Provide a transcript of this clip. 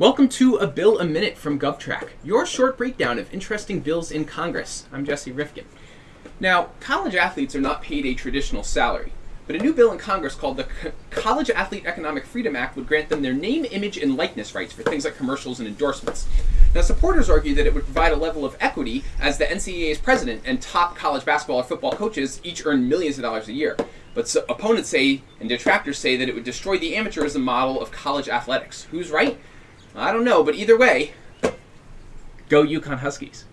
Welcome to A Bill a Minute from GovTrack, your short breakdown of interesting bills in Congress. I'm Jesse Rifkin. Now, college athletes are not paid a traditional salary, but a new bill in Congress called the Co- College Athlete Economic Freedom Act would grant them their name, image, and likeness rights for things like commercials and endorsements. Now, supporters argue that it would provide a level of equity as the NCAA's president and top college basketball or football coaches each earn millions of dollars a year. But so opponents say and detractors say that it would destroy the amateurism model of college athletics. Who's right? I don't know, but either way, go UConn Huskies.